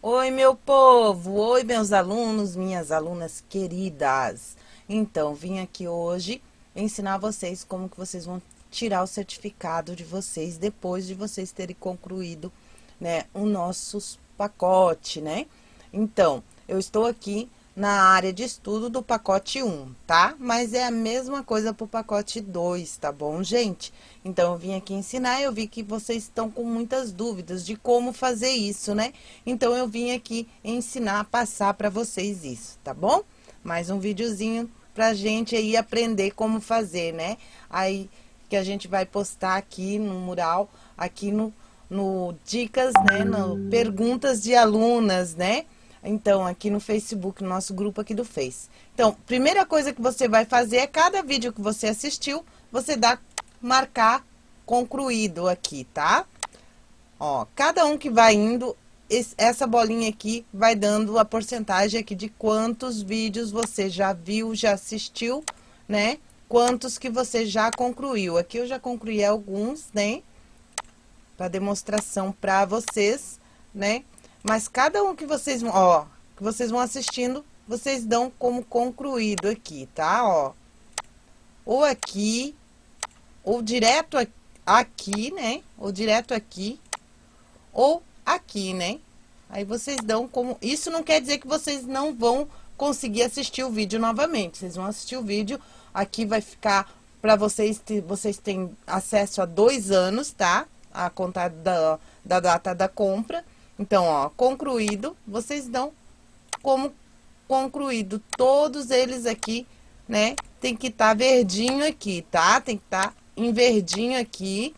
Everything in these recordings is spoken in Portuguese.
Oi, meu povo! Oi, meus alunos, minhas alunas queridas! Então, vim aqui hoje ensinar vocês como que vocês vão tirar o certificado de vocês depois de vocês terem concluído, né, o nosso pacote, né? Então, eu estou aqui na área de estudo do pacote 1, tá? Mas é a mesma coisa pro pacote 2, tá bom, gente? Então, eu vim aqui ensinar, eu vi que vocês estão com muitas dúvidas de como fazer isso, né? Então, eu vim aqui ensinar, passar para vocês isso, tá bom? Mais um videozinho pra gente aí aprender como fazer, né? Aí, que a gente vai postar aqui no mural, aqui no, no dicas, né? No perguntas de alunas, né? Então, aqui no Facebook, no nosso grupo aqui do Face. Então, primeira coisa que você vai fazer é cada vídeo que você assistiu, você dá marcar concluído aqui, tá? Ó, cada um que vai indo, essa bolinha aqui vai dando a porcentagem aqui de quantos vídeos você já viu, já assistiu, né? Quantos que você já concluiu. Aqui eu já concluí alguns, né? Para demonstração para vocês, né? Mas cada um que vocês vão, ó, que vocês vão assistindo, vocês dão como concluído aqui, tá? Ó. Ou aqui, ou direto aqui, né? Ou direto aqui, ou aqui, né? Aí vocês dão como... Isso não quer dizer que vocês não vão conseguir assistir o vídeo novamente. Vocês vão assistir o vídeo, aqui vai ficar para vocês, vocês têm acesso a dois anos, tá? A contar da, da data da compra. Então, ó, concluído, vocês dão como concluído todos eles aqui, né? Tem que estar tá verdinho aqui, tá? Tem que estar tá em verdinho aqui,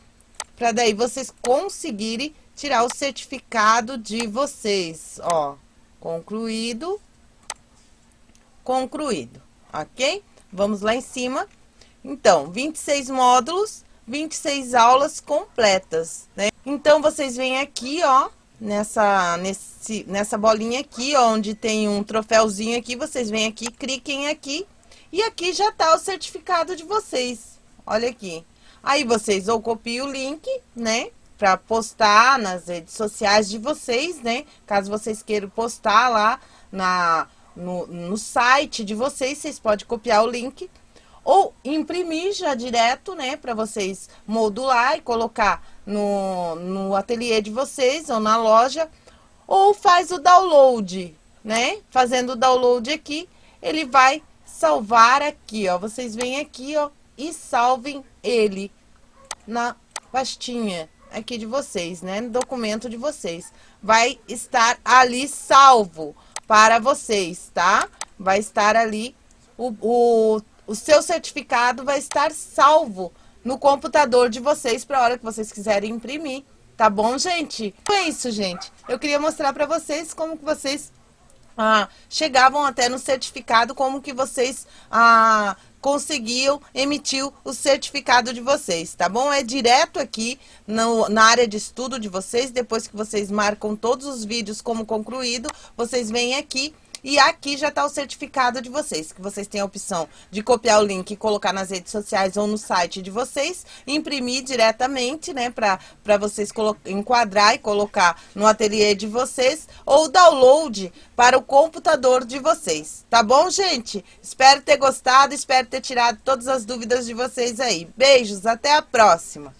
para daí vocês conseguirem tirar o certificado de vocês, ó. Concluído, concluído, ok? Vamos lá em cima. Então, 26 módulos, 26 aulas completas, né? Então, vocês vêm aqui, ó, nessa, nesse, nessa bolinha aqui, onde tem um troféuzinho aqui, vocês vêm aqui, cliquem aqui, e aqui já tá o certificado de vocês. Olha aqui. Aí vocês ou copiam o link, né? Pra postar nas redes sociais de vocês, né? Caso vocês queiram postar lá na, no, no site de vocês, vocês podem copiar o link ou imprimir já direto, né, para vocês modular e colocar no, no ateliê de vocês ou na loja, ou faz o download, né, fazendo o download aqui, ele vai salvar aqui, ó, vocês vêm aqui, ó, e salvem ele na pastinha aqui de vocês, né, no documento de vocês, vai estar ali salvo para vocês, tá? Vai estar ali o, o o seu certificado vai estar salvo no computador de vocês para a hora que vocês quiserem imprimir. Tá bom, gente? Então é isso, gente. Eu queria mostrar para vocês como que vocês ah, chegavam até no certificado, como que vocês ah, conseguiam emitir o certificado de vocês, tá bom? É direto aqui no, na área de estudo de vocês, depois que vocês marcam todos os vídeos como concluído, vocês vêm aqui e aqui já está o certificado de vocês, que vocês têm a opção de copiar o link e colocar nas redes sociais ou no site de vocês, imprimir diretamente, né, para vocês enquadrar e colocar no ateliê de vocês, ou download para o computador de vocês. Tá bom, gente? Espero ter gostado, espero ter tirado todas as dúvidas de vocês aí. Beijos, até a próxima!